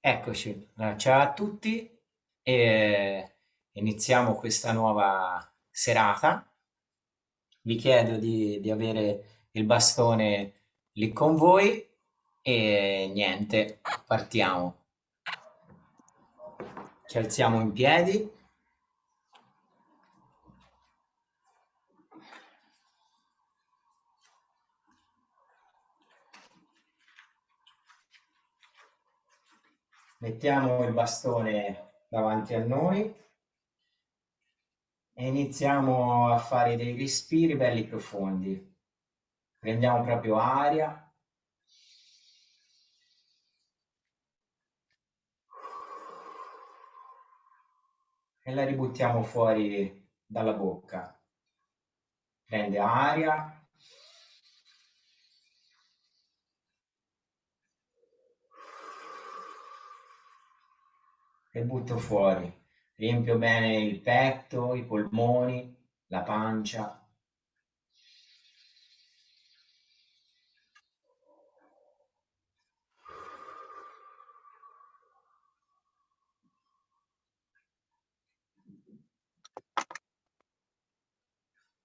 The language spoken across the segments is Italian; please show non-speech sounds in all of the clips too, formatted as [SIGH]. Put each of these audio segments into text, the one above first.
Eccoci, ciao a tutti e iniziamo questa nuova serata. Vi chiedo di, di avere il bastone lì con voi e niente, partiamo. Ci alziamo in piedi. Mettiamo il bastone davanti a noi e iniziamo a fare dei respiri belli profondi. Prendiamo proprio aria. E la ributtiamo fuori dalla bocca. Prende aria. E butto fuori. Riempio bene il petto, i polmoni, la pancia.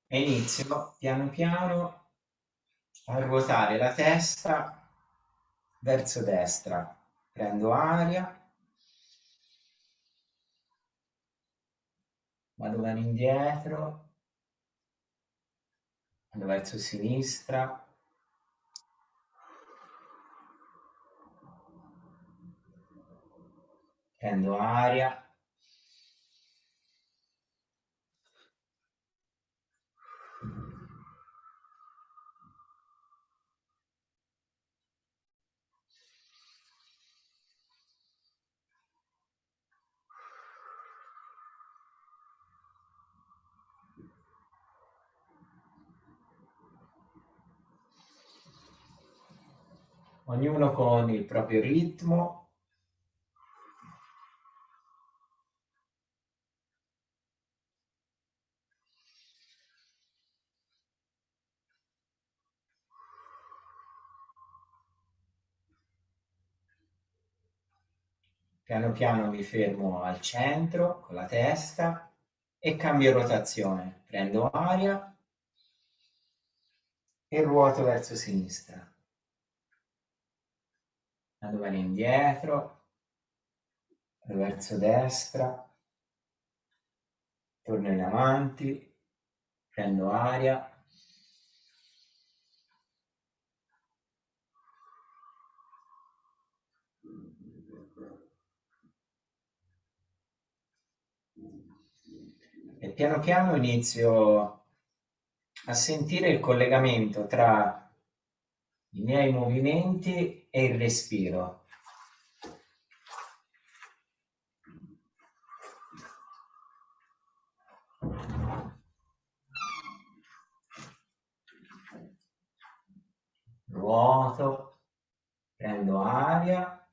E inizio piano piano a ruotare la testa verso destra. Prendo aria vado verso indietro, vado verso sinistra, prendo aria, ognuno con il proprio ritmo. Piano piano mi fermo al centro con la testa e cambio rotazione. Prendo aria e ruoto verso sinistra vado bene indietro, verso destra, torno in avanti, prendo aria, e piano piano inizio a sentire il collegamento tra i miei movimenti e il respiro. Ruoto, prendo aria.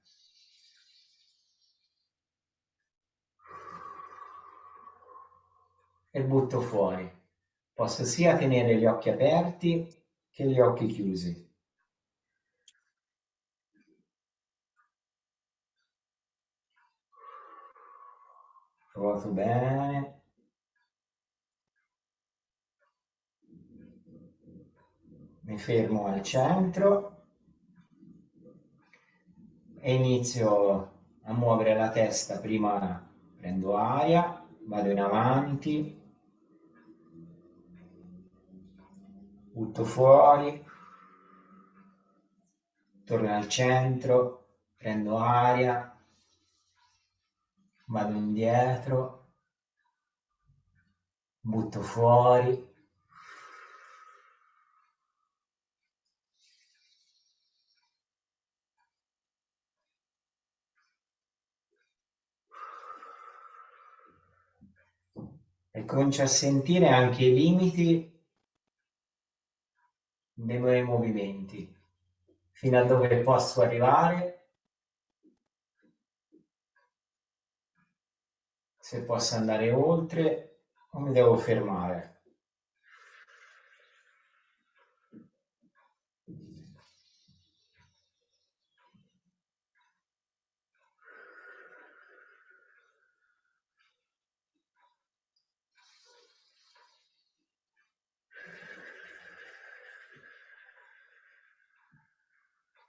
E butto fuori. Posso sia tenere gli occhi aperti che gli occhi chiusi. Ruoto bene. Mi fermo al centro e inizio a muovere la testa. Prima prendo aria, vado in avanti, butto fuori, torno al centro, prendo aria, vado indietro, butto fuori. E comincio a sentire anche i limiti dei miei movimenti, fino a dove posso arrivare se possa andare oltre o mi devo fermare.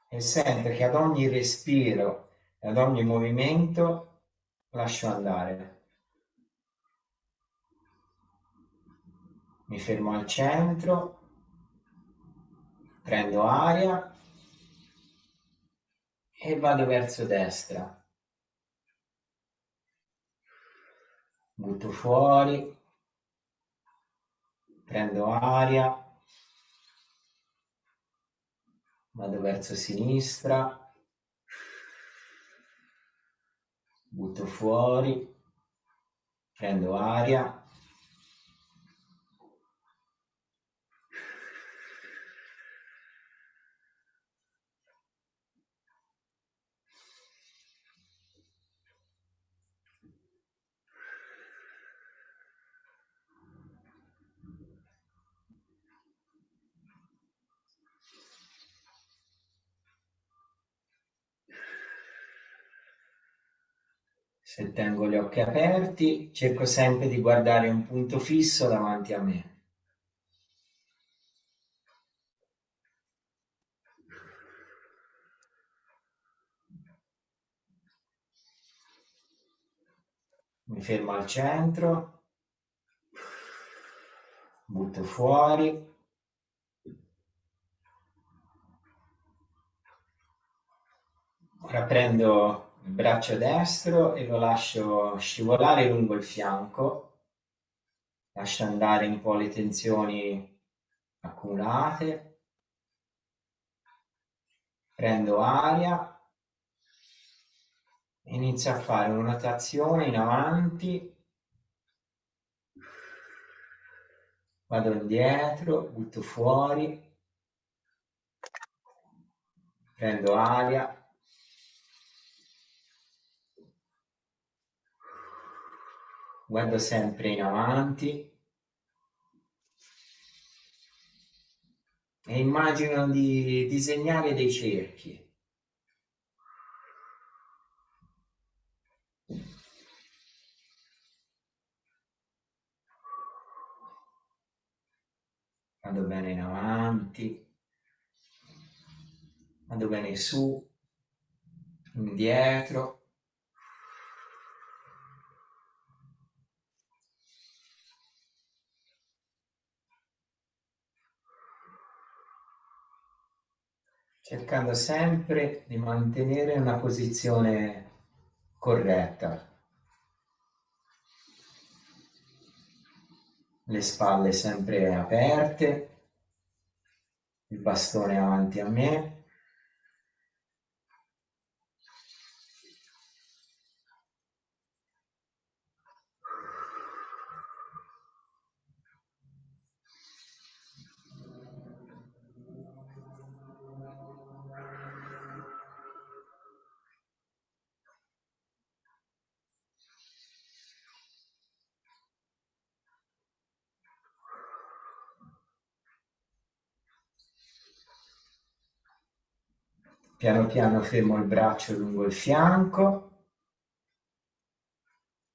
e sento che ad ogni respiro, ad ogni movimento lascio andare. Mi fermo al centro, prendo aria e vado verso destra. Butto fuori, prendo aria, vado verso sinistra, butto fuori, prendo aria. Se tengo gli occhi aperti, cerco sempre di guardare un punto fisso davanti a me. Mi fermo al centro, butto fuori. Ora prendo il braccio destro e lo lascio scivolare lungo il fianco, lascio andare un po' le tensioni accumulate, prendo aria, inizio a fare una rotazione in avanti, vado indietro, butto fuori, prendo aria, guardo sempre in avanti e immagino di disegnare dei cerchi. Vado bene in avanti, vado bene su, indietro. Cercando sempre di mantenere una posizione corretta. Le spalle sempre aperte, il bastone avanti a me. Piano piano fermo il braccio lungo il fianco,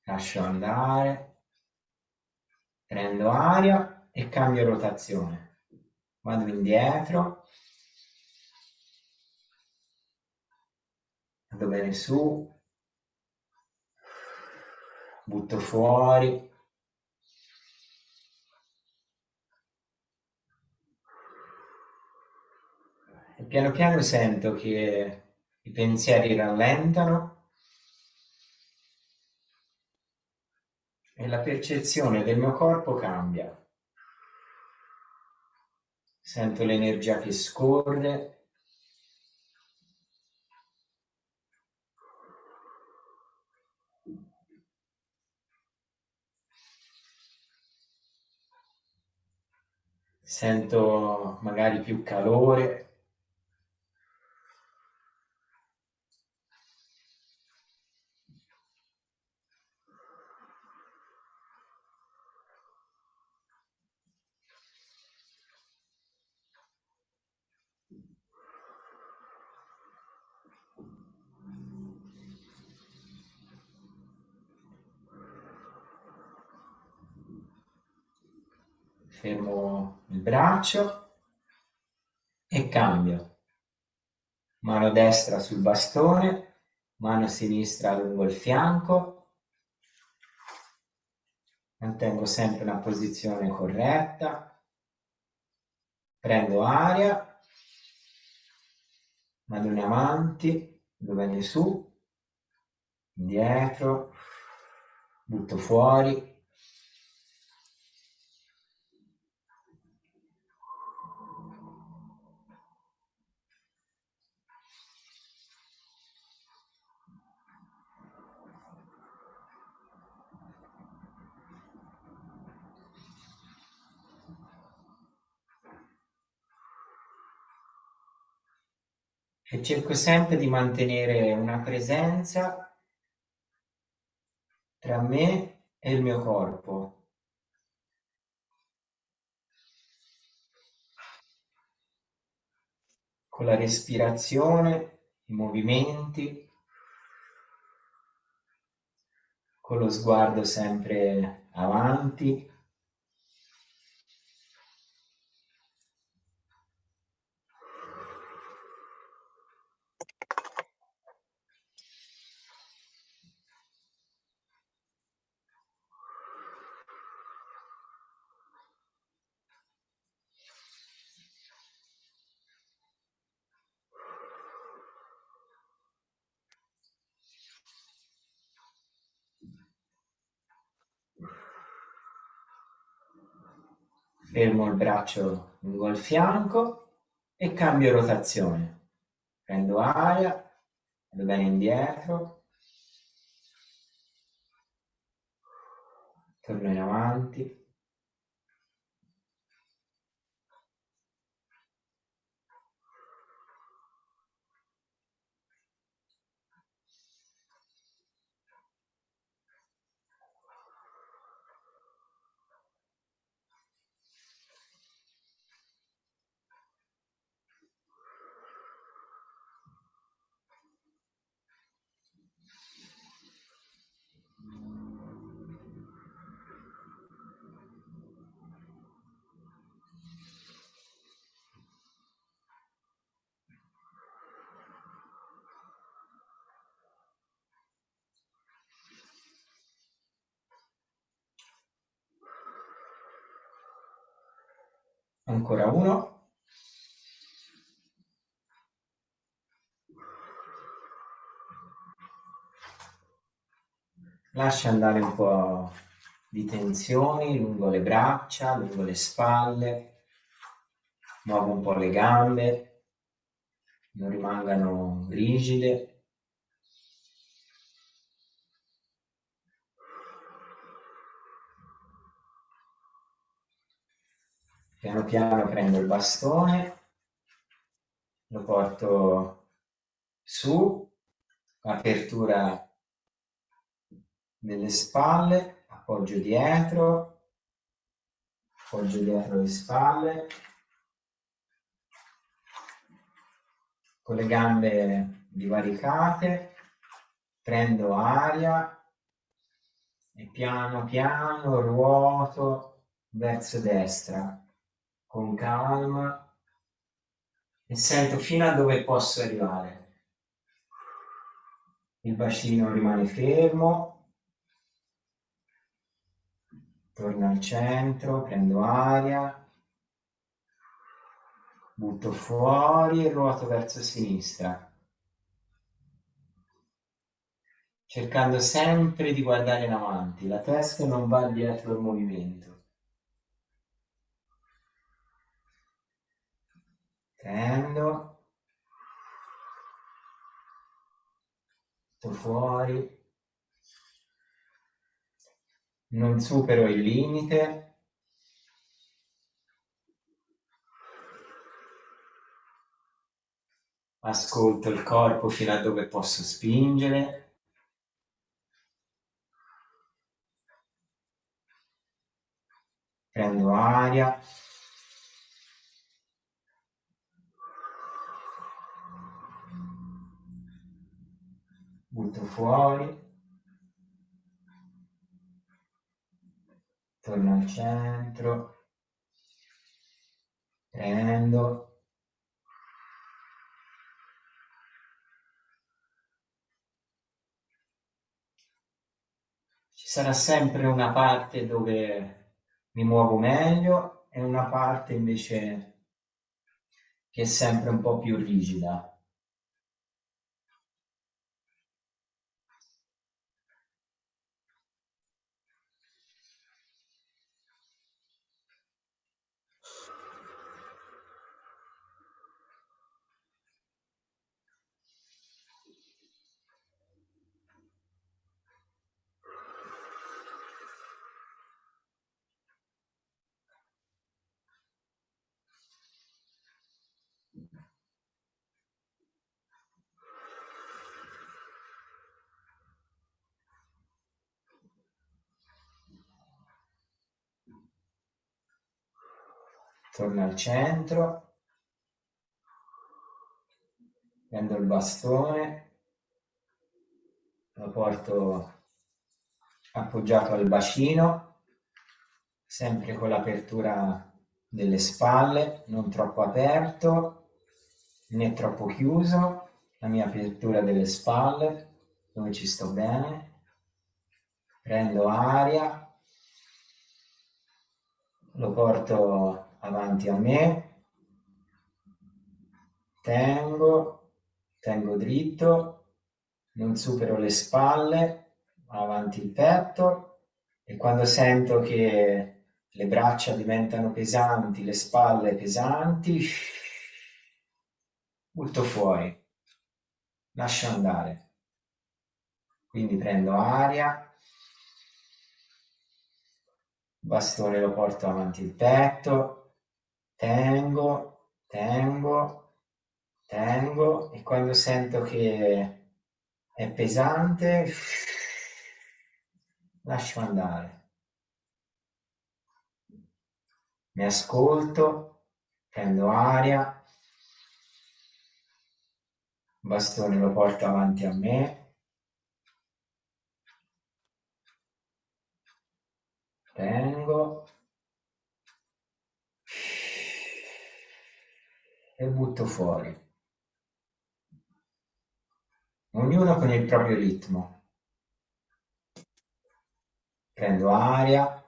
lascio andare, prendo aria e cambio rotazione. Vado indietro, vado bene su, butto fuori, E piano piano sento che i pensieri rallentano e la percezione del mio corpo cambia. Sento l'energia che scorre. Sento magari più calore. fermo il braccio e cambio. mano destra sul bastone, mano sinistra lungo il fianco, mantengo sempre una posizione corretta, prendo aria, vado in avanti, dove ne su, indietro, butto fuori, e cerco sempre di mantenere una presenza tra me e il mio corpo. Con la respirazione, i movimenti, con lo sguardo sempre avanti. Fermo il braccio lungo il fianco e cambio rotazione. Prendo aria, vado bene indietro, torno in avanti. Ancora uno. Lascia andare un po' di tensioni lungo le braccia, lungo le spalle. Muovo un po' le gambe, non rimangano rigide. Piano piano prendo il bastone, lo porto su, apertura delle spalle, appoggio dietro, appoggio dietro le spalle, con le gambe divaricate, prendo aria e piano piano ruoto verso destra con calma e sento fino a dove posso arrivare. Il bacino rimane fermo, torno al centro, prendo aria, butto fuori e ruoto verso sinistra. cercando sempre di guardare in avanti, la testa non va dietro il movimento. Prendo. Sto fuori. Non supero il limite. Ascolto il corpo fino a dove posso spingere. Prendo aria. butto fuori, torno al centro, prendo, ci sarà sempre una parte dove mi muovo meglio e una parte invece che è sempre un po' più rigida. Torno al centro, prendo il bastone, lo porto appoggiato al bacino, sempre con l'apertura delle spalle, non troppo aperto né troppo chiuso, la mia apertura delle spalle, dove ci sto bene, prendo aria, lo porto avanti a me, tengo, tengo dritto, non supero le spalle, avanti il petto. E quando sento che le braccia diventano pesanti, le spalle pesanti, butto fuori, lascio andare. Quindi prendo aria, bastone lo porto avanti il petto, tengo, tengo, tengo e quando sento che è pesante lascio andare. Mi ascolto, prendo aria, bastone lo porto avanti a me, tengo, e butto fuori. Ognuno con il proprio ritmo. Prendo aria,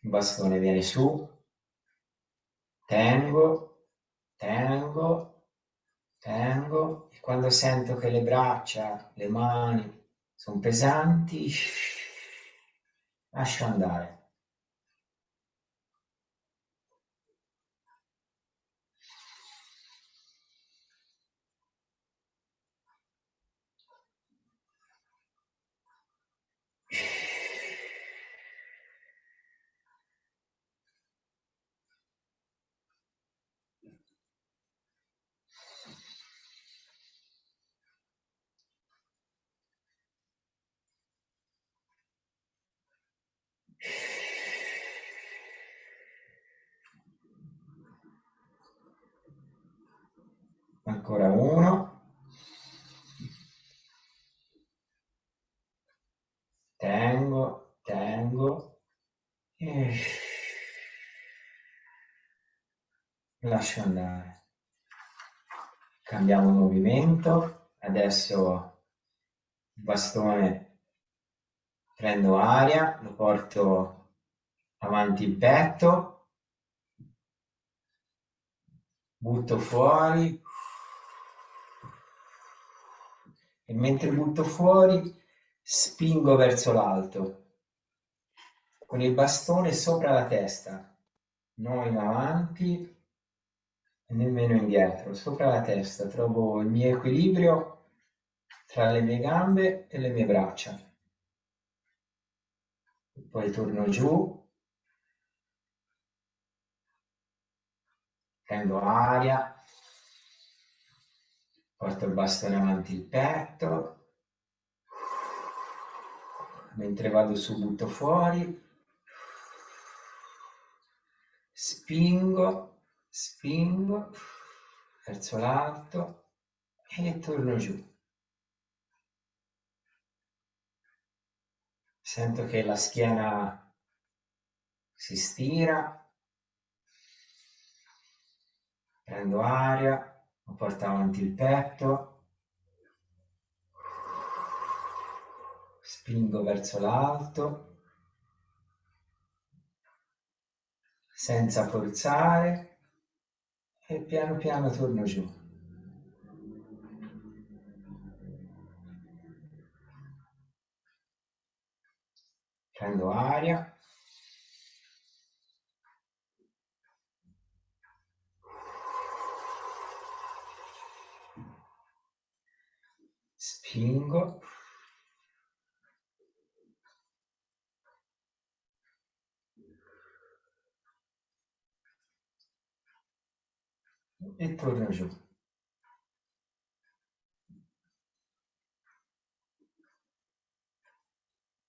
il bastone viene su, tengo, tengo, tengo e quando sento che le braccia, le mani sono pesanti, [LAUGHS] lascio andare. ancora uno tengo tengo e lascio andare. Cambiamo movimento. Adesso il bastone prendo aria lo porto avanti il petto. Butto fuori. E mentre butto fuori spingo verso l'alto. Con il bastone sopra la testa, non in avanti nemmeno indietro, sopra la testa trovo il mio equilibrio tra le mie gambe e le mie braccia. Poi torno giù, prendo aria. Porto il bastone avanti il petto, mentre vado su butto fuori, spingo, spingo verso l'alto e torno giù. Sento che la schiena si stira, prendo aria, porta avanti il petto, spingo verso l'alto, senza forzare e piano piano torno giù. Prendo aria. Spingo. E torno giù.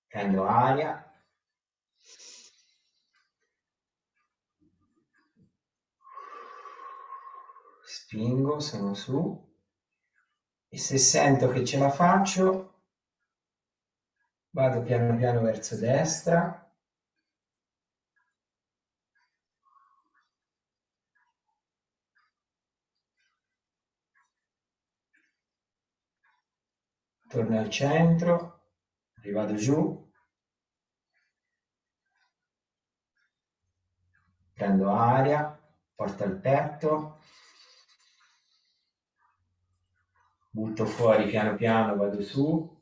Prendo aria. Spingo, sono su. E se sento che ce la faccio, vado piano piano verso destra. Torno al centro, rivado giù. Prendo aria, porto il petto. butto fuori piano piano, vado su.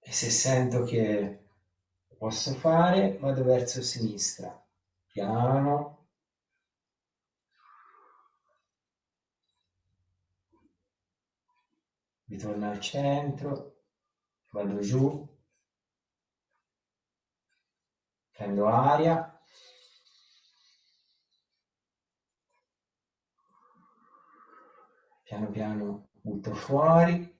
E se sento che posso fare, vado verso sinistra, piano. Ritorno al centro, vado giù, prendo aria piano piano butto fuori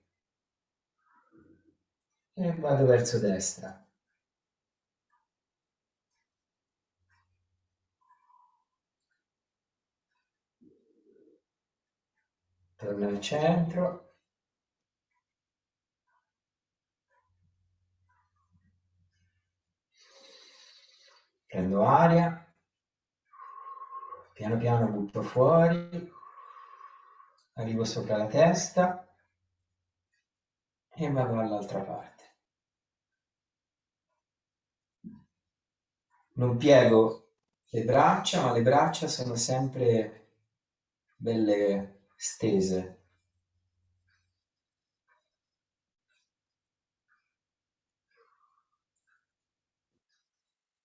e vado verso destra. Torno al centro. Prendo aria, piano piano butto fuori arrivo sopra la testa e vado all'altra parte. Non piego le braccia, ma le braccia sono sempre belle stese.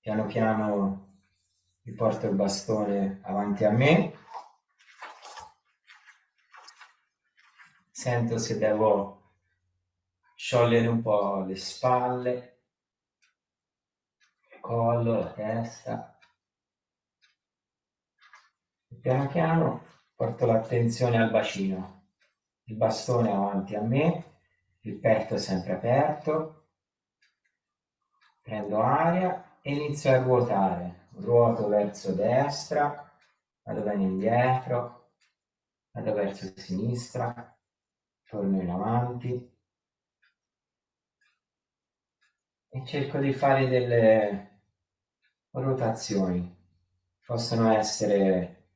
Piano piano mi porto il bastone avanti a me. Sento se devo sciogliere un po' le spalle, il collo, la testa. Piano piano porto l'attenzione al bacino, il bastone avanti a me, il petto sempre aperto, prendo aria e inizio a ruotare, ruoto verso destra, vado bene indietro, vado verso sinistra, torno in avanti e cerco di fare delle rotazioni. Possono essere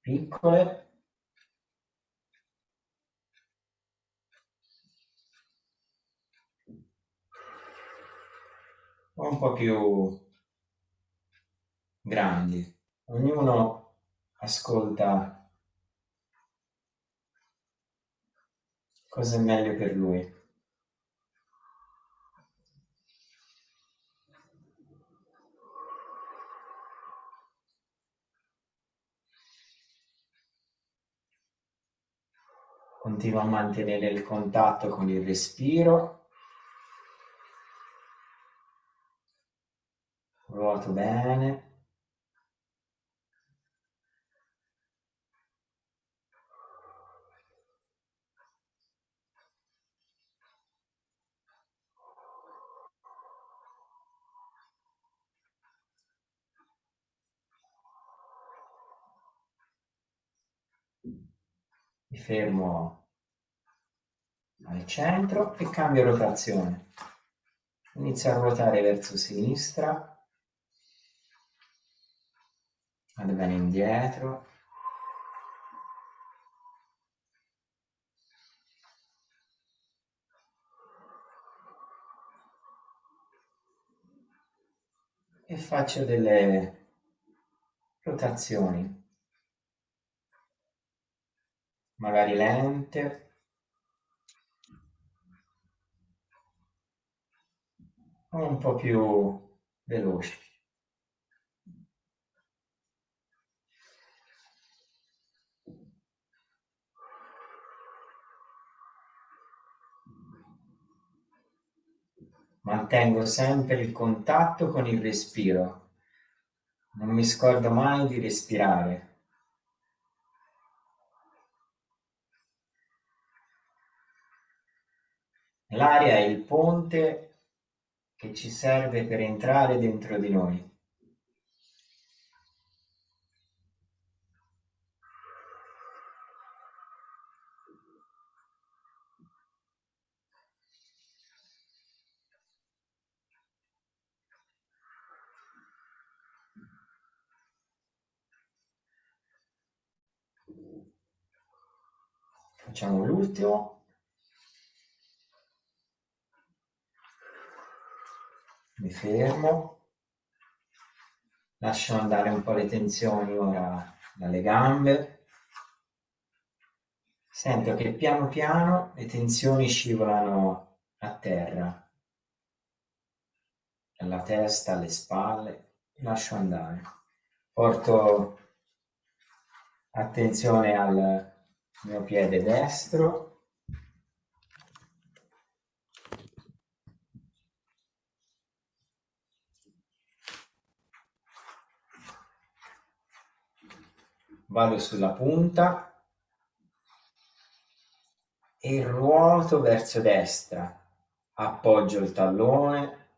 piccole un po' più grandi. Ognuno ascolta cosa è meglio per lui. Continua a mantenere il contatto con il respiro. Ruoto bene. mi fermo al centro e cambio rotazione. Inizio a ruotare verso sinistra, vado bene indietro. E faccio delle rotazioni. Magari lente. Un po' più veloci. Mantengo sempre il contatto con il respiro. Non mi scordo mai di respirare. L'aria è il ponte che ci serve per entrare dentro di noi. Facciamo l'ultimo. Mi fermo. Lascio andare un po' le tensioni ora dalle gambe. Sento che piano piano le tensioni scivolano a terra, dalla testa alle spalle, lascio andare. Porto attenzione al mio piede destro. Vado sulla punta e ruoto verso destra. Appoggio il tallone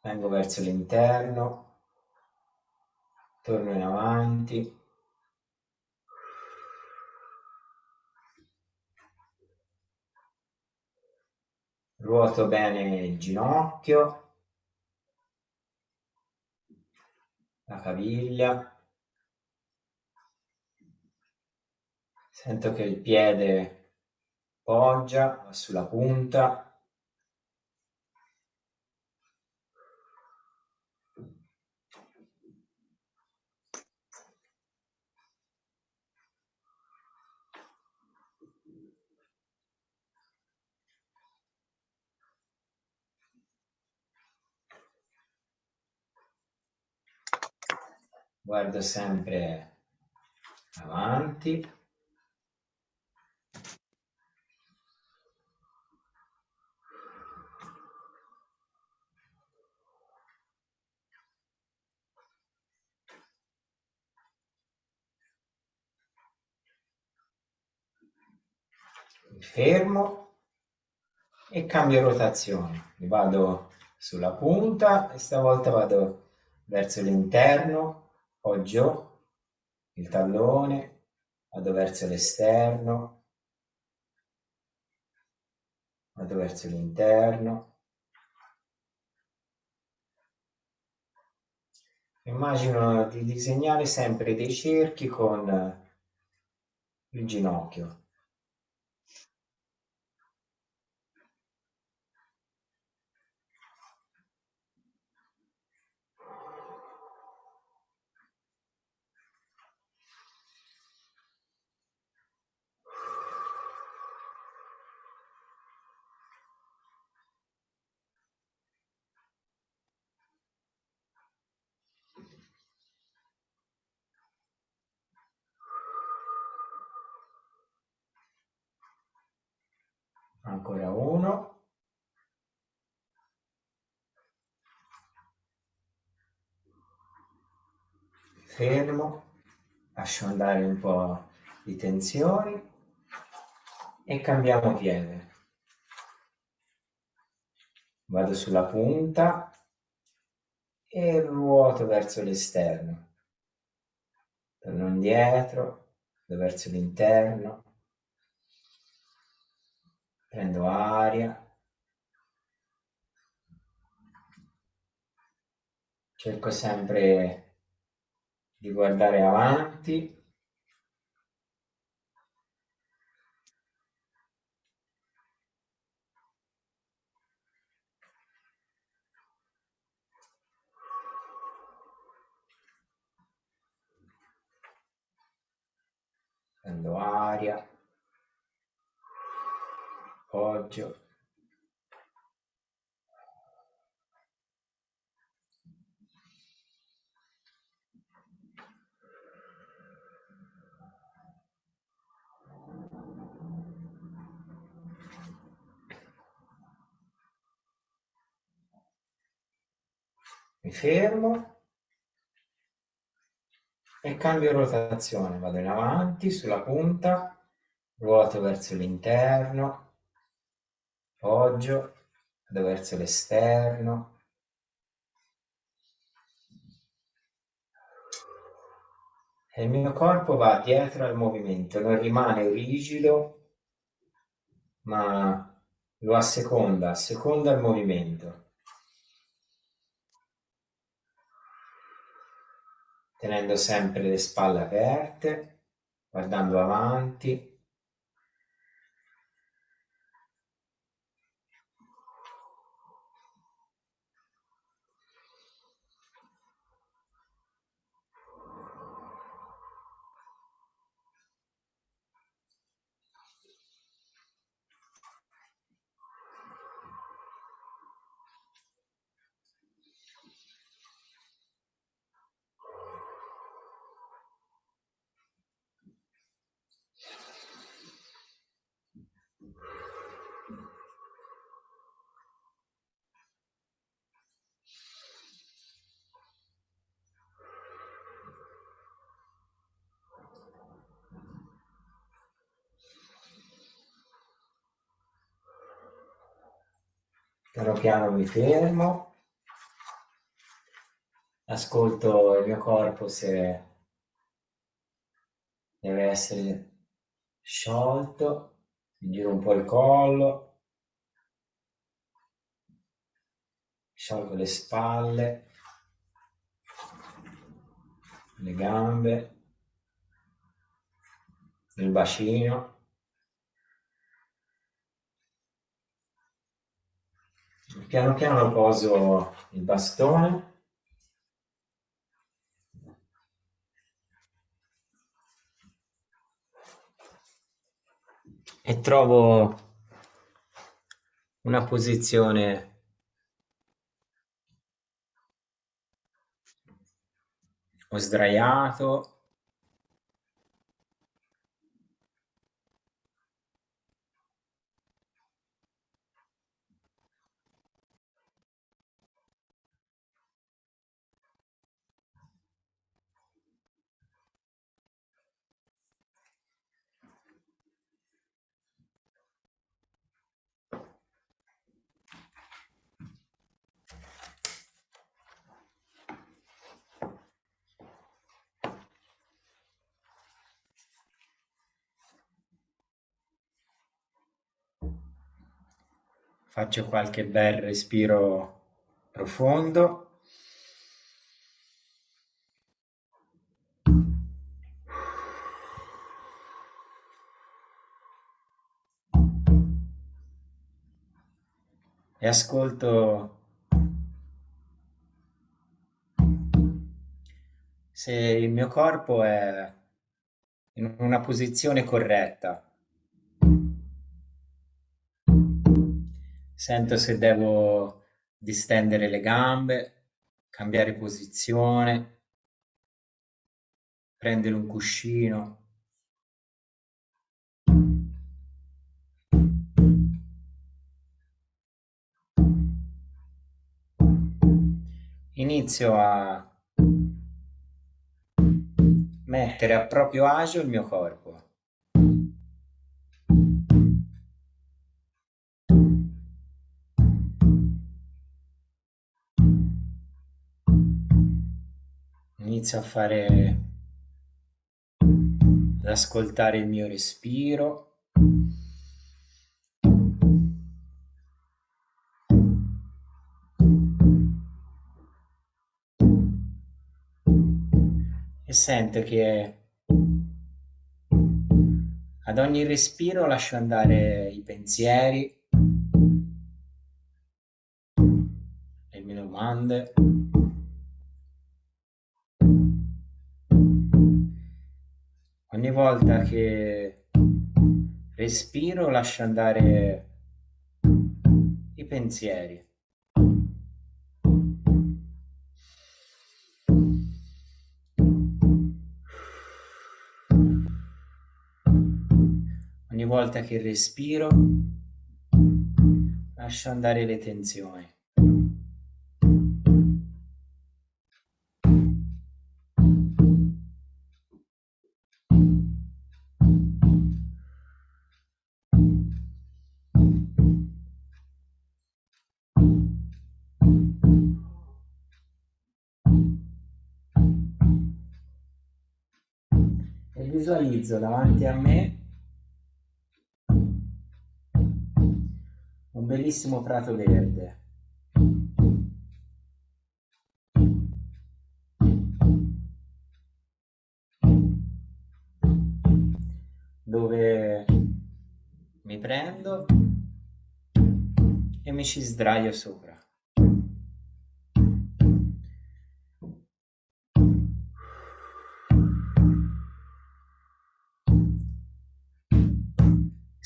vengo verso l'interno torno in avanti ruoto bene il ginocchio, la caviglia, sento che il piede poggia, sulla punta, guardo sempre avanti. Fermo e cambio rotazione. Vado sulla punta e stavolta vado verso l'interno Poggio il tallone, vado verso l'esterno, vado verso l'interno. Immagino di disegnare sempre dei cerchi con il ginocchio. Ancora uno. Fermo. Lascio andare un po' di tensioni. E cambiamo piede. Vado sulla punta e ruoto verso l'esterno. Torno indietro verso l'interno prendo aria, cerco sempre di guardare avanti. prendo aria appoggio. Mi fermo e cambio rotazione, vado in avanti sulla punta, ruoto verso l'interno, appoggio, vado verso l'esterno, e il mio corpo va dietro al movimento, non rimane rigido, ma lo asseconda, asseconda il movimento. tenendo sempre le spalle aperte, guardando avanti. Piano piano mi fermo, ascolto il mio corpo se deve essere sciolto, mi giro un po' il collo, sciolgo le spalle, le gambe, il bacino. Piano piano poso il bastone. E trovo una posizione o sdraiato Faccio qualche bel respiro profondo. E ascolto se il mio corpo è in una posizione corretta. Sento se devo distendere le gambe, cambiare posizione, prendere un cuscino. Inizio a mettere a proprio agio il mio corpo. Inizio a fare ad ascoltare il mio respiro. E sento che ad ogni respiro lascio andare i pensieri le mie domande volta che respiro lascio andare i pensieri. Ogni volta che respiro lascio andare le tensioni. Visualizzo davanti a me un bellissimo prato verde. dove mi prendo e mi ci sdraio sopra.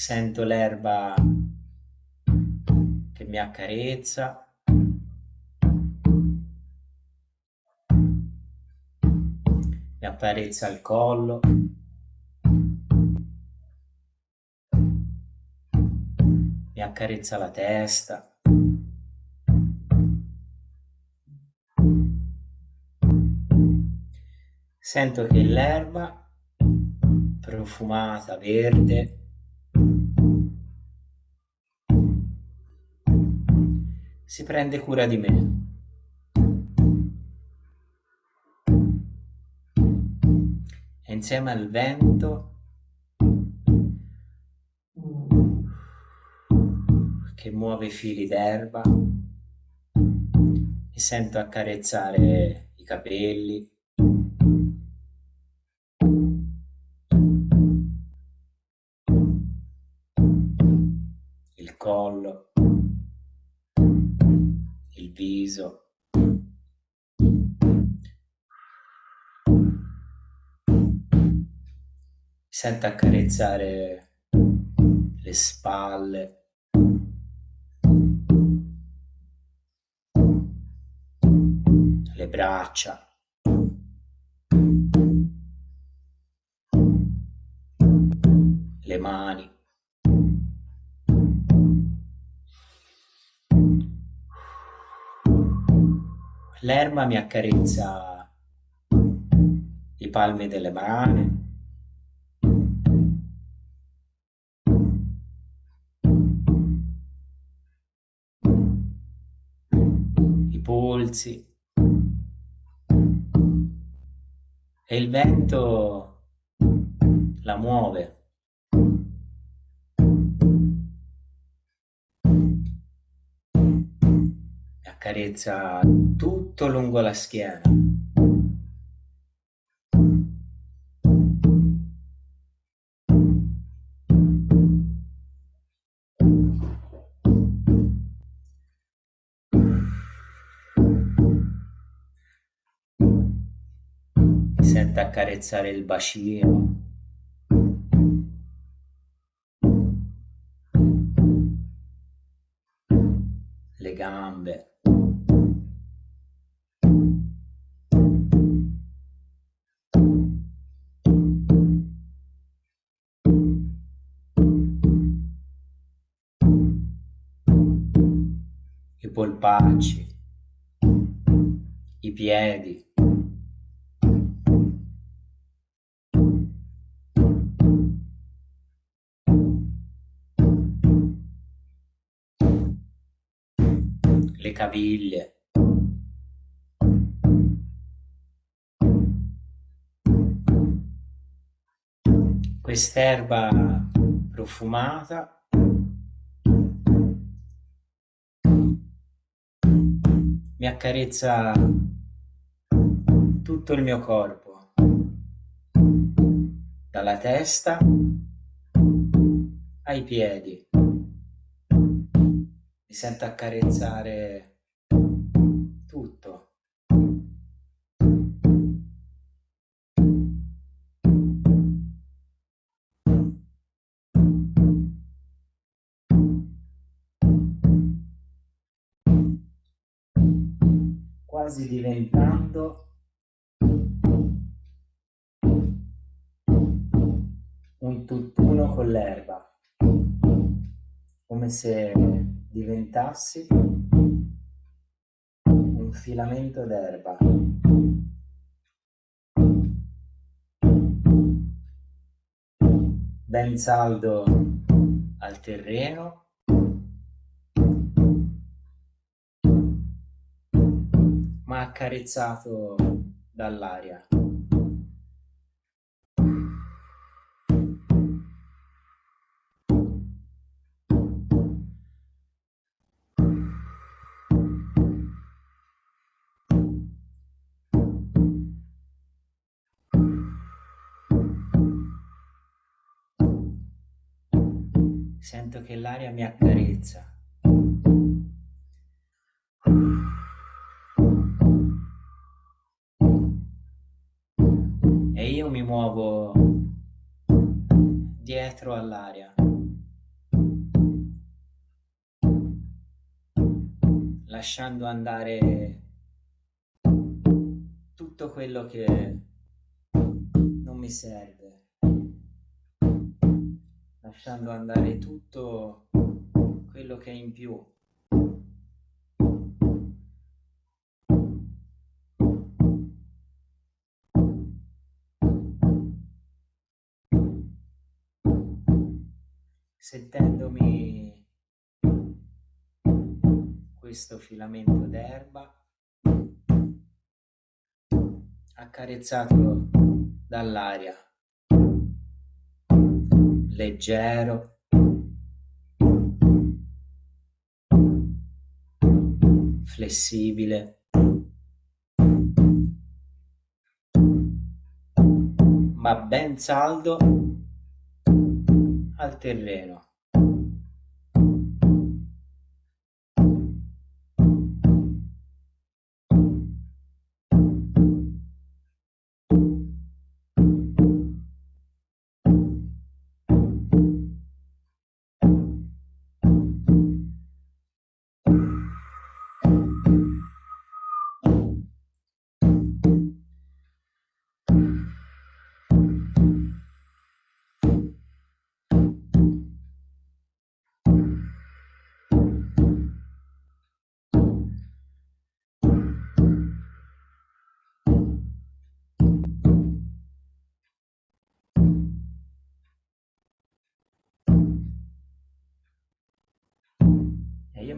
Sento l'erba che mi accarezza. Mi accarezza il collo. Mi accarezza la testa. Sento che l'erba profumata, verde, si prende cura di me. E insieme al vento che muove i fili d'erba, mi sento accarezzare i capelli, viso. Sento accarezzare le spalle. Le braccia. Le mani. L'erba mi accarezza i palmi delle mani. I polsi. E il vento la muove. Accarezza tutto lungo la schiena. Sente accarezzare il bacino. Polpacci, i piedi. Le caviglie. Quest'erba profumata mi accarezza tutto il mio corpo, dalla testa ai piedi. Mi sento accarezzare quasi diventando un tutt'uno con l'erba, come se diventassi un filamento d'erba. ben saldo al terreno accarezzato dall'aria. Sento che l'aria mi accarezza. Dietro all'aria. Lasciando andare tutto quello che non mi serve lasciando andare tutto quello che è in più. Sentendomi questo filamento d'erba accarezzato dall'aria leggero flessibile. Ma ben saldo al terreno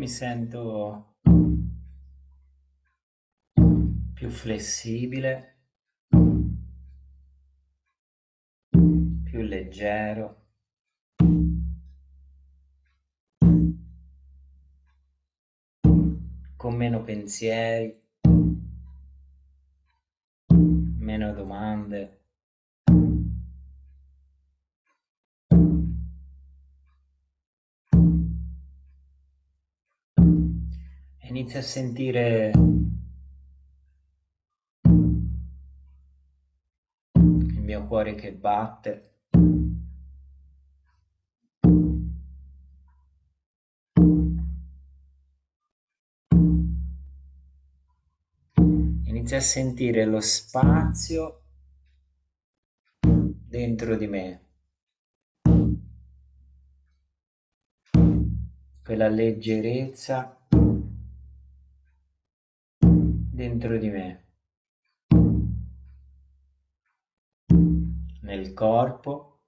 mi sento più flessibile, più leggero. con meno pensieri, meno domande. Inizia a sentire il mio cuore che batte. Inizia a sentire lo spazio dentro di me. Quella leggerezza dentro di me, nel corpo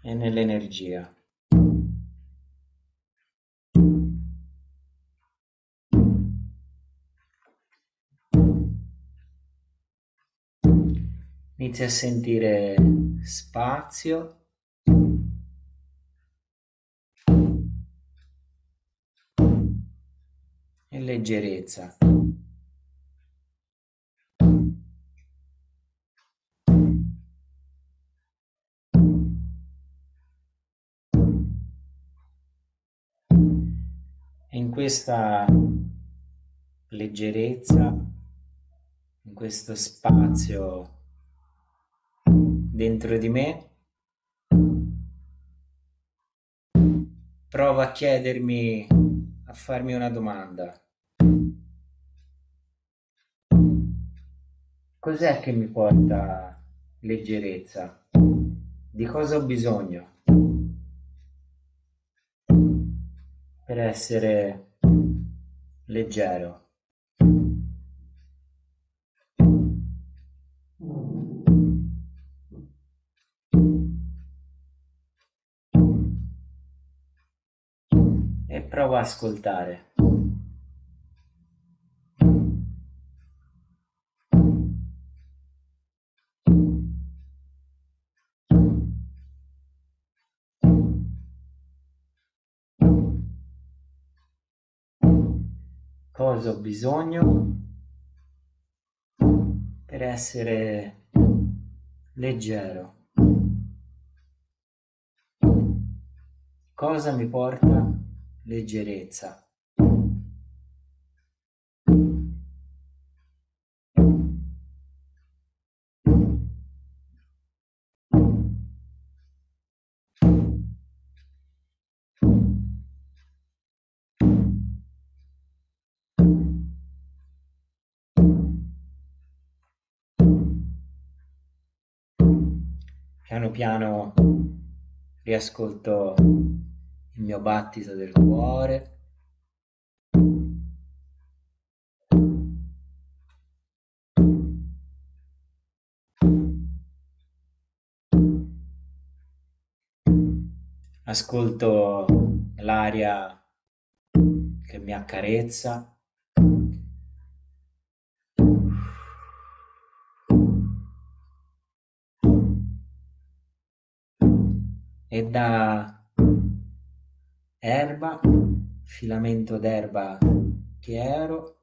e nell'energia. Inizia a sentire spazio leggerezza. In questa leggerezza, in questo spazio dentro di me, provo a chiedermi, a farmi una domanda. Cos'è che mi porta leggerezza? Di cosa ho bisogno per essere leggero? E prova a ascoltare. Cosa ho bisogno per essere leggero. Cosa mi porta leggerezza? Piano riascolto il mio battito del cuore. Ascolto l'aria che mi accarezza. E da erba, filamento d'erba chiaro,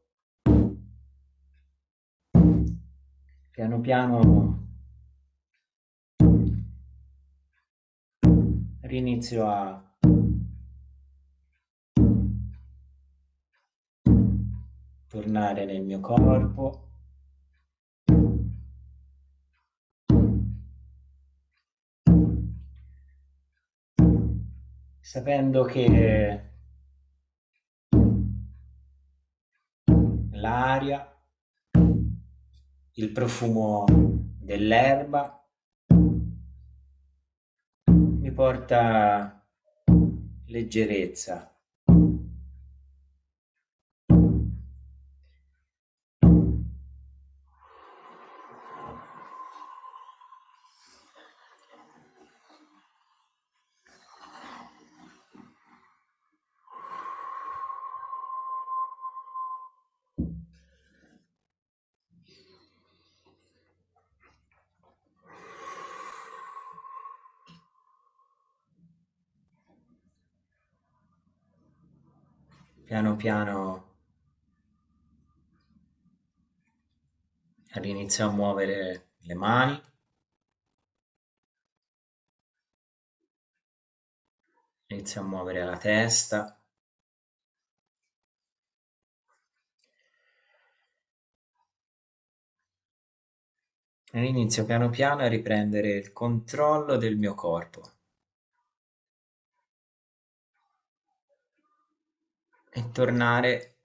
piano piano rinizio a tornare nel mio corpo sapendo che l'aria, il profumo dell'erba mi porta leggerezza. Piano inizio a muovere le mani. Inizio a muovere la testa. Inizio piano piano a riprendere il controllo del mio corpo e tornare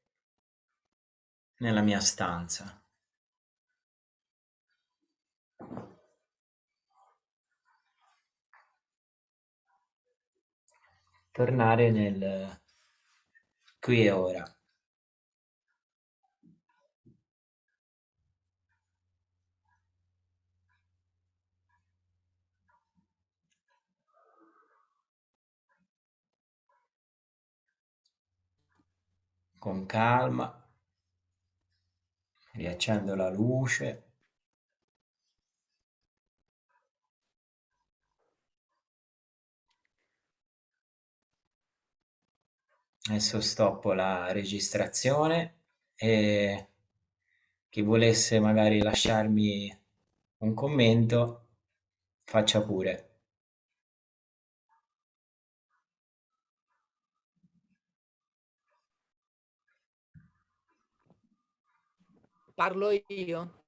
nella mia stanza. Tornare nel qui e ora. Con calma, riaccendo la luce. Adesso stoppo la registrazione e chi volesse magari lasciarmi un commento faccia pure. Parlo io.